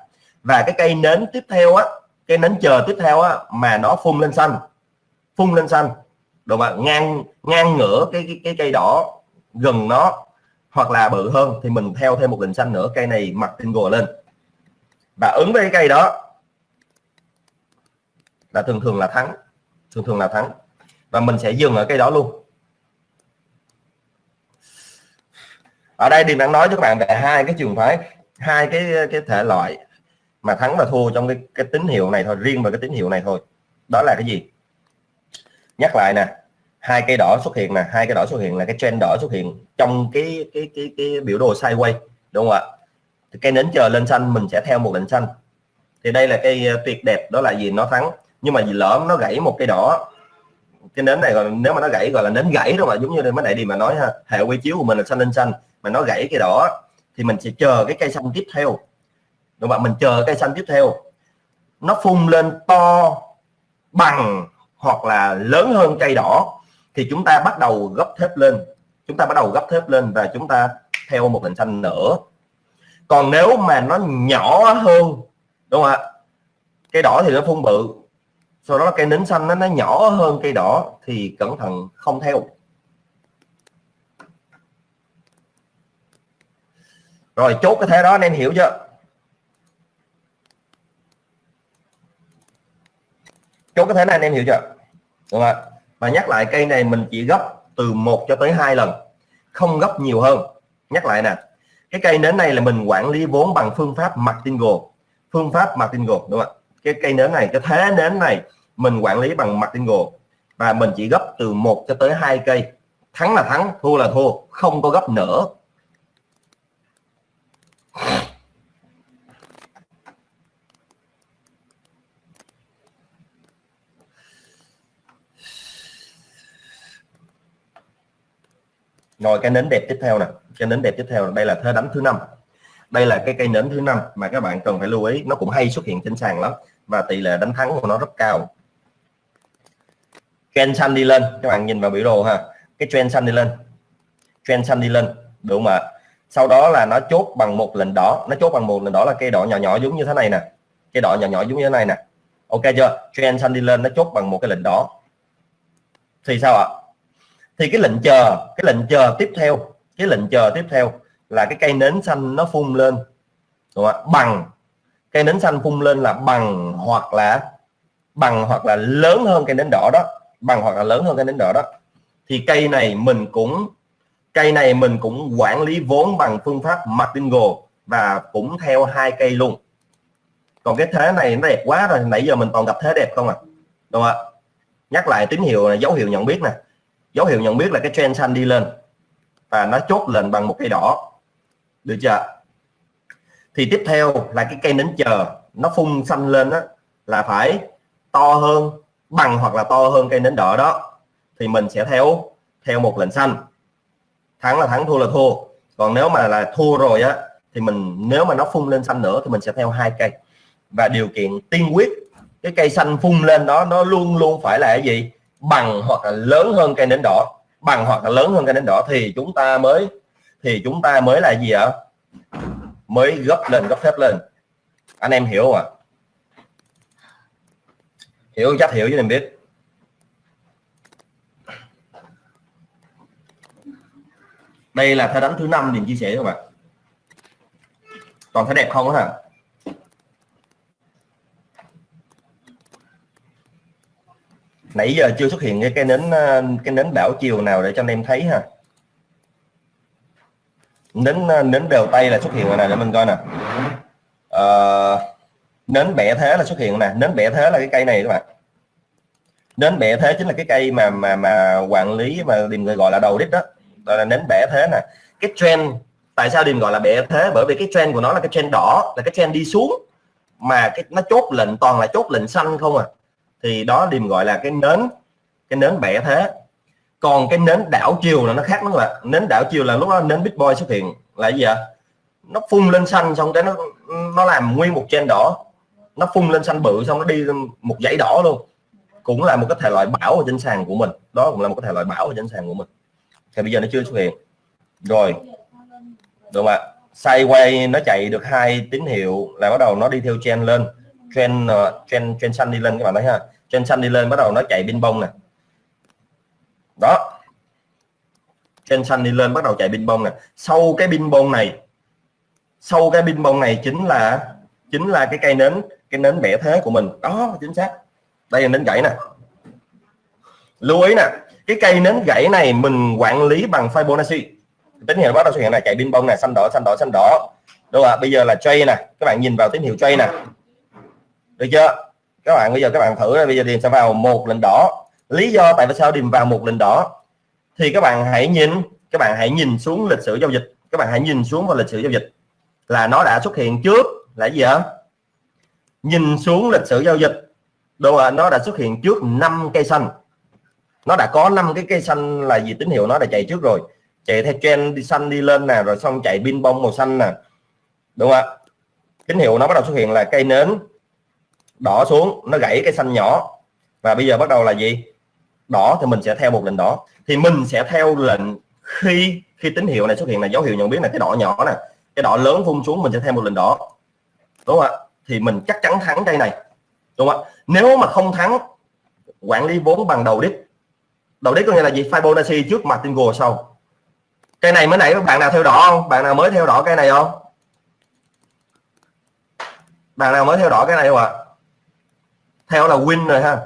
[SPEAKER 1] Và cái cây nến tiếp theo á cây nến chờ tiếp theo á mà nó phun lên xanh. Phun lên xanh. Đúng không ngang ngang ngửa cái, cái cái cây đỏ gần nó hoặc là bự hơn thì mình theo thêm một lệnh xanh nữa cây này mặt tinh gồ lên. Và ứng với cái cây đó là thường thường là thắng. Thường thường là thắng và mình sẽ dừng ở cây đó luôn. Ở đây thì đang nói cho các bạn về hai cái trường phái hai cái cái thể loại mà thắng và thua trong cái, cái tín hiệu này thôi riêng về cái tín hiệu này thôi. Đó là cái gì? Nhắc lại nè hai cây đỏ xuất hiện nè hai cây đỏ xuất hiện là cái trend đỏ xuất hiện trong cái cái cái cái biểu đồ sideways đúng không ạ? Thì cây nến chờ lên xanh mình sẽ theo một lệnh xanh. Thì đây là cây à, tuyệt đẹp đó là gì? Nó thắng. Nhưng mà vì lỡ nó gãy một cây đỏ cái nến này còn nếu mà nó gãy gọi là nến gãy đâu mà giống như mấy đại đi mà nói ha, hệ quy chiếu của mình là xanh lên xanh, mà nó gãy cây đỏ thì mình sẽ chờ cái cây xanh tiếp theo. Đúng không mình chờ cây xanh tiếp theo. Nó phun lên to bằng hoặc là lớn hơn cây đỏ thì chúng ta bắt đầu gấp thép lên. Chúng ta bắt đầu gấp thép lên và chúng ta theo một hình xanh nữa. Còn nếu mà nó nhỏ hơn, đúng không ạ? Cây đỏ thì nó phun bự sau đó cây nến xanh nó, nó nhỏ hơn cây đỏ thì cẩn thận không theo rồi chốt cái thế đó em hiểu chưa? Chốt cái thế này anh em hiểu chưa? Đúng không ạ và nhắc lại cây này mình chỉ gấp từ 1 cho tới hai lần không gấp nhiều hơn. Nhắc lại nè cái cây nến này là mình quản lý vốn bằng phương pháp martingale phương pháp martingale đúng không ạ? Cái cây nến này, cái thế nến này mình quản lý bằng mặt martingale và mình chỉ gấp từ 1 cho tới hai cây. Thắng là thắng, thua là thua, không có gấp nữa. Rồi, cái nến đẹp tiếp theo nè. Cái nến đẹp tiếp theo, đây là thế đánh thứ năm. Đây là cái cây nến thứ năm mà các bạn cần phải lưu ý. Nó cũng hay xuất hiện trên sàn lắm và tỷ lệ đánh thắng của nó rất cao. Trend xanh đi lên các bạn nhìn vào biểu đồ ha. Cái trend xanh đi lên trend xanh đi lên đúng không ạ? Sau đó là nó chốt bằng một lệnh đỏ. Nó chốt bằng một lệnh đỏ là cây đỏ nhỏ nhỏ giống như thế này nè. Cây đỏ nhỏ nhỏ giống như thế này nè. Ok chưa? Trend xanh đi lên nó chốt bằng một cái lệnh đỏ. Thì sao ạ? Thì cái lệnh chờ, cái lệnh chờ tiếp theo, cái lệnh chờ tiếp theo là cái cây nến xanh nó phun lên. Đúng không? bằng cây nến xanh phun lên là bằng hoặc là bằng hoặc là lớn hơn cây nến đỏ đó. Bằng hoặc là lớn hơn cây nến đỏ đó. Thì cây này mình cũng, cây này mình cũng quản lý vốn bằng phương pháp martingale và cũng theo hai cây luôn. Còn cái thế này nó đẹp quá rồi, nãy giờ mình toàn gặp thế đẹp không à? Đúng không ạ? Nhắc lại tín hiệu là dấu hiệu nhận biết nè. Dấu hiệu nhận biết là cái trend xanh đi lên và nó chốt lên bằng một cây đỏ. Được chưa thì tiếp theo là cái cây nến chờ, nó phun xanh lên đó là phải to hơn, bằng hoặc là to hơn cây nến đỏ đó, thì mình sẽ theo theo một lệnh xanh. Thắng là thắng, thua là thua. Còn nếu mà là thua rồi á, thì mình, nếu mà nó phun lên xanh nữa thì mình sẽ theo hai cây. Và điều kiện tiên quyết, cái cây xanh phun lên đó, nó luôn luôn phải là cái gì? Bằng hoặc là lớn hơn cây nến đỏ. Bằng hoặc là lớn hơn cây nến đỏ thì chúng ta mới, thì chúng ta mới là gì ạ? Mới gấp lên, gấp phép lên. Anh em hiểu không ạ? Hiểu chắc hiểu chứ em biết. Đây là thay đánh thứ năm mình chia sẻ các bạn. Còn thấy đẹp không hả? Nãy giờ chưa xuất hiện cái cái nến cái nến đảo chiều nào để cho anh em thấy ha nến nến đều tay là xuất hiện rồi nè để mình coi nè. À, nến bẻ thế là xuất hiện nè. Nến bẻ thế là cái cây này các bạn. Nến bẻ thế chính là cái cây mà mà mà quản lý mà điềm người gọi là đầu đít đó. Đó là nến bẻ thế nè. Cái trend tại sao điềm gọi là bẻ thế? Bởi vì cái trend của nó là cái trend đỏ là cái trend đi xuống. Mà cái nó chốt lệnh toàn là chốt lệnh xanh không à. Thì đó điềm gọi là cái nến cái nến bẻ thế còn cái nến đảo chiều là nó khác nó là nến đảo chiều là lúc đó nến big boy xuất hiện. Là gì ạ? Nó phun lên xanh, xong cái nó nó làm nguyên một trên đỏ. Nó phun lên xanh bự, xong nó đi một dãy đỏ luôn. Cũng là một cái thể loại bảo ở trên sàn của mình. Đó cũng là một cái thể loại bảo ở trên sàn của mình. Thì bây giờ nó chưa xuất hiện. Rồi. Được không ạ? Sideways nó chạy được hai tín hiệu là bắt đầu nó đi theo trend lên. Trend ờ, trend trend xanh đi lên các bạn thấy ha. Trend xanh đi lên bắt đầu nó chạy pin bông nè đó. Trên xanh đi lên bắt đầu chạy pin bông nè. Sau cái pin bông này, sau cái pin bông này chính là chính là cái cây nến, cái nến bẻ thế của mình. Đó, chính xác. Đây là nến gãy nè. Lưu ý nè, cái cây nến gãy này mình quản lý bằng Fibonacci. Tín hiệu bắt đầu xuất hiện là chạy pin bông này xanh đỏ xanh đỏ xanh đỏ. Đúng không ạ? Bây giờ là tray nè. Các bạn nhìn vào tín hiệu tray nè. Được chưa? Các bạn, bây giờ các bạn thử, bây giờ điền sẽ vào một lệnh đỏ lý do tại sao điềm vào một lệnh đỏ thì các bạn hãy nhìn, các bạn hãy nhìn xuống lịch sử giao dịch. Các bạn hãy nhìn xuống vào lịch sử giao dịch. Là nó đã xuất hiện trước, là gì ạ? Nhìn xuống lịch sử giao dịch. Đúng không nó đã xuất hiện trước 5 cây xanh. Nó đã có 5 cái cây xanh là gì tín hiệu nó đã chạy trước rồi. Chạy theo trend đi xanh đi lên nè, rồi xong chạy pin bông màu xanh nè. Đúng không ạ? Tín hiệu nó bắt đầu xuất hiện là cây nến đỏ xuống, nó gãy cái xanh nhỏ. Và bây giờ bắt đầu là gì? Đỏ thì mình sẽ theo một lệnh đỏ. Thì mình sẽ theo lệnh khi khi tín hiệu này xuất hiện là dấu hiệu nhận biết là cái đỏ nhỏ nè, cái đỏ lớn phun xuống, mình sẽ theo một lệnh đỏ. Đúng không ạ? Thì mình chắc chắn thắng cây này. Đúng không ạ? Nếu mà không thắng, quản lý vốn bằng đầu đít đầu đít có nghĩa là gì? Fibonacci trước Martingale sau. Cây này mới nãy, bạn nào theo đỏ không? Bạn nào mới theo đỏ cây này không? Bạn nào mới theo đỏ cái này không ạ? Theo là win rồi ha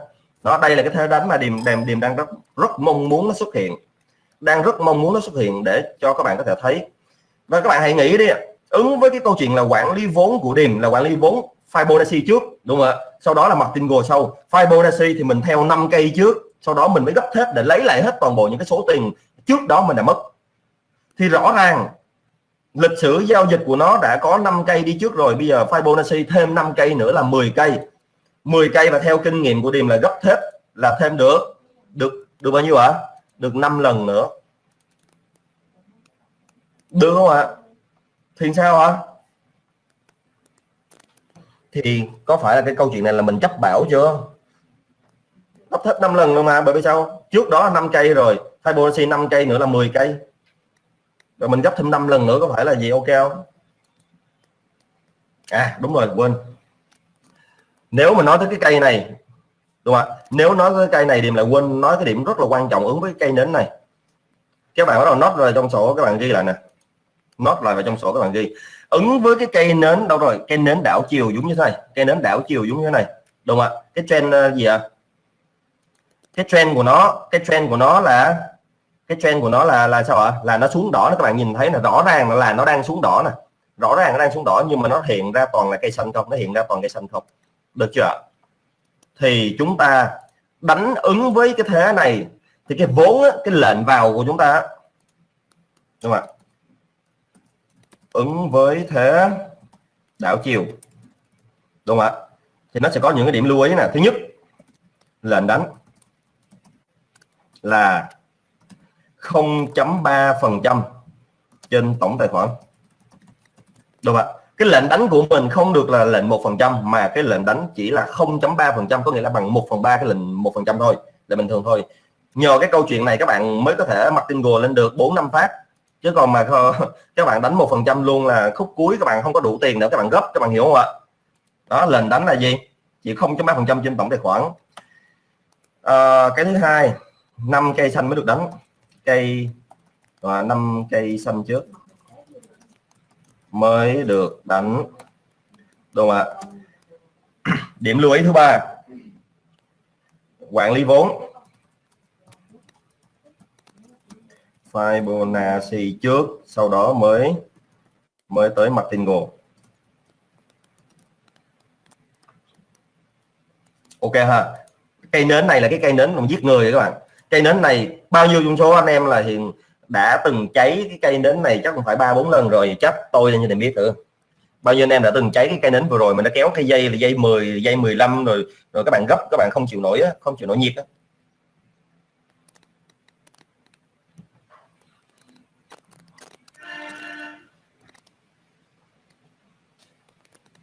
[SPEAKER 1] đó, đây là cái thế đánh mà điềm đềm điềm đang rất rất mong muốn nó xuất hiện. Đang rất mong muốn nó xuất hiện để cho các bạn có thể thấy. Và các bạn hãy nghĩ đi ứng với cái câu chuyện là quản lý vốn của điềm, là quản lý vốn Fibonacci trước, đúng không ạ? Sau đó là Martingale sau Fibonacci thì mình theo 5 cây trước. Sau đó mình mới gấp hết để lấy lại hết toàn bộ những cái số tiền trước đó mình đã mất. Thì rõ ràng, lịch sử giao dịch của nó đã có 5 cây đi trước rồi. Bây giờ Fibonacci thêm 5 cây nữa là 10 cây. 10 cây và theo kinh nghiệm của Điềm là gấp thép là thêm được được được bao nhiêu ạ? À? được 5 lần nữa. Được không ạ? À? thì sao ạ? À? thì có phải là cái câu chuyện này là mình chấp bảo chưa? Gấp thép 5 lần luôn mà, bởi vì sao? Trước đó là 5 cây rồi Fibonacci 5 cây nữa là 10 cây. Rồi mình gấp thêm 5 lần nữa có phải là gì? Ok không? À đúng rồi, quên nếu mà nói tới cái cây này, đúng không ạ? Nếu nói tới cây này thì mình lại quên nói cái điểm rất là quan trọng ứng với cây nến này. Các bạn bắt đầu nốt rồi trong sổ, các bạn ghi lại nè. Nốt lại vào trong sổ các bạn ghi. Ứng với cái cây nến, đâu rồi? Cây nến đảo chiều giống như thế này. Cây nến đảo chiều giống như thế này. Đúng không ạ? Cái trend ờ, gì ạ? Cái trend của nó, cái trend của nó là, cái trend của nó là là sao ạ? Là nó xuống đỏ các bạn nhìn thấy là rõ ràng là nó đang xuống đỏ nè. Rõ ràng nó đang xuống đỏ nhưng mà nó hiện ra toàn là cây xanh không? Nó hiện ra toàn cây xanh không? Được chưa? Thì chúng ta đánh ứng với cái thế này, thì cái vốn cái lệnh vào của chúng ta, đúng không ạ? Ứng với thế đảo chiều, đúng không ạ? Thì nó sẽ có những cái điểm lưu ý nè. Thứ nhất, lệnh đánh là 0.3 phần trăm trên tổng tài khoản, đúng không ạ? Cái lệnh đánh của mình không được là lệnh một phần trăm mà cái lệnh đánh chỉ là 0.3 phần trăm có nghĩa là bằng 1 phần ba cái lệnh một phần trăm thôi là bình thường thôi. Nhờ cái câu chuyện này các bạn mới có thể martingale lên được 4 năm phát. Chứ còn mà *laughs* các bạn đánh một phần trăm luôn là khúc cuối các bạn không có đủ tiền nữa các bạn gấp các bạn hiểu không ạ? Đó lệnh đánh là gì? Chỉ 0.3 phần trăm trên tổng tài khoản. À, cái thứ hai năm cây xanh mới được đánh. Cây và năm cây xanh trước mới được đánh. Đúng không ạ? *clears throat* Điểm lưu ý thứ ba. Quản lý vốn. Fibonacci trước, sau đó mới mới tới Martingale ok ha. Cây nến này là cái cây nến mà giết người các bạn. Cây nến này, bao nhiêu trong số anh em là hiện đã từng cháy cái cây nến này chắc cũng phải ba bốn lần rồi, chắc tôi lên như này biết thử bao nhiêu anh em đã từng cháy cái cây nến vừa rồi mà nó kéo cái dây là dây 10 dây 15 rồi rồi các bạn gấp, các bạn không chịu nổi không chịu nổi nhiệt đó.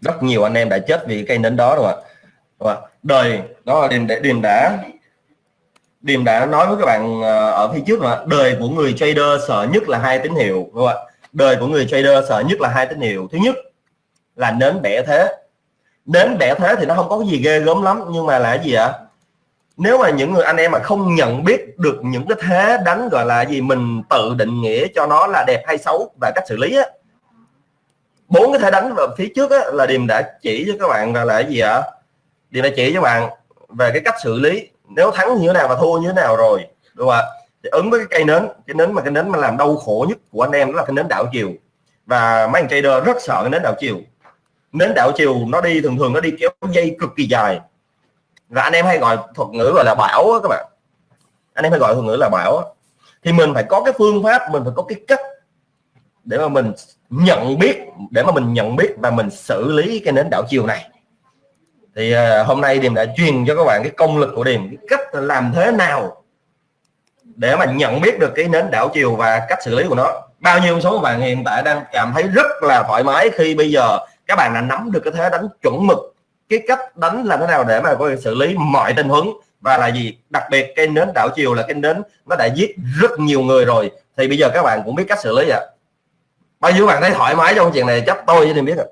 [SPEAKER 1] rất nhiều anh em đã chết vì cây nến đó rồi ạ đời, đó là điềm điềm đã điềm đã nói với các bạn ờ, ở phía trước là đời của người trader sợ nhất là hai tín hiệu đúng không ạ? Đời của người trader sợ nhất là hai tín hiệu. Thứ nhất là nến bẻ thế. Nến bẻ thế thì nó không có cái gì ghê gớm lắm nhưng mà là gì ạ? Nếu mà những người anh em mà không nhận biết được những cái thế đánh gọi là gì mình tự định nghĩa cho nó là đẹp hay xấu và cách xử lý á bốn cái thế đánh vào phía trước á, là điềm đã chỉ cho các bạn là là cái gì ạ? Điềm đã chỉ cho bạn về cái cách xử lý nếu thắng như thế nào và thua như thế nào rồi, đúng không ạ? Thì ứng với cái cây nến, cái nến mà cái nến mà làm đau khổ nhất của anh em đó là cái nến đảo chiều. Và mấy anh trader rất sợ cái nến đảo chiều. Nến đảo chiều nó đi thường thường nó đi kéo dây cực kỳ dài. Và anh em hay gọi thuật ngữ gọi là bảo á các bạn. Anh em hay gọi thuật ngữ là bảo thì mình phải có cái phương pháp, mình phải có cái cách để mà mình nhận biết, để mà mình nhận biết và mình xử lý cái nến đảo chiều này thì uh, hôm nay Điềm đã truyền cho các bạn cái công lực của Điềm cái cách làm thế nào để mà nhận biết được cái nến đảo chiều và cách xử lý của nó. Bao nhiêu số bạn hiện tại đang cảm thấy rất là thoải mái khi bây giờ các bạn đã nắm được cái thế đánh chuẩn mực cái cách đánh làm thế nào để mà có thể xử lý mọi tình huống và là gì? Đặc biệt cái nến đảo chiều là cái nến nó đã giết rất nhiều người rồi thì bây giờ các bạn cũng biết cách xử lý ạ. À. bao nhiêu bạn thấy thoải mái trong chuyện này chắc tôi với Điềm biết rồi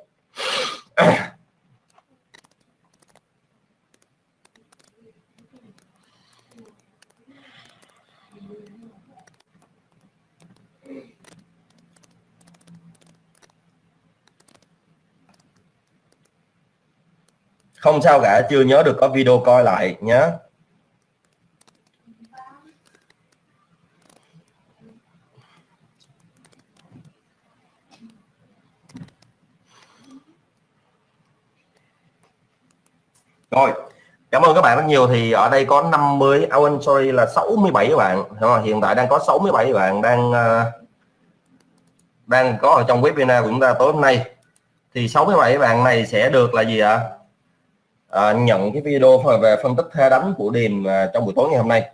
[SPEAKER 1] không sao cả chưa nhớ được có video coi lại nhé rồi cảm ơn các bạn rất nhiều. Thì ở đây có 50 oh, à, sorry là 67 các bạn. Hiện tại đang có 67 bạn đang ờ, đang có ở trong webinar của chúng ta tối hôm nay. Thì 67 bạn này sẽ được là gì ạ? à? À, nhận cái video về phân tích thế đánh của Điềm à, trong buổi tối ngày hôm nay.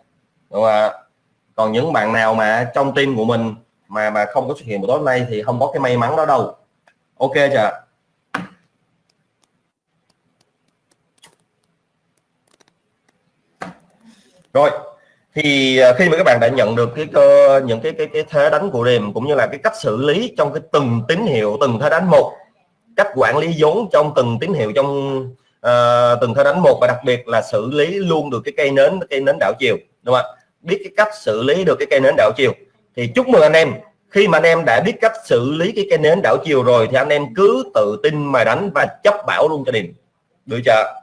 [SPEAKER 1] Đúng không ạ? Còn những bạn nào mà trong team của mình mà mà không có xuất hiện buổi tối hôm nay thì không có cái may mắn đó đâu. Ok chưa rồi thì à, khi mà các bạn đã nhận được cái cơ những cái cái cái thế đánh của Điềm cũng như là cái cách xử lý trong cái từng tín hiệu từng thế đánh một cách quản lý vốn trong từng tín hiệu trong uh, từng thời đánh một và đặc biệt là xử lý luôn được cái cây nến cây nến đảo chiều đúng không ạ? Biết cái cách xử lý được cái cây nến đảo chiều. Thì chúc mừng anh em. Khi mà anh em đã biết cách xử lý cái cây nến đảo chiều rồi thì anh em cứ tự tin mà đánh và chấp bảo luôn cho điểm được chưa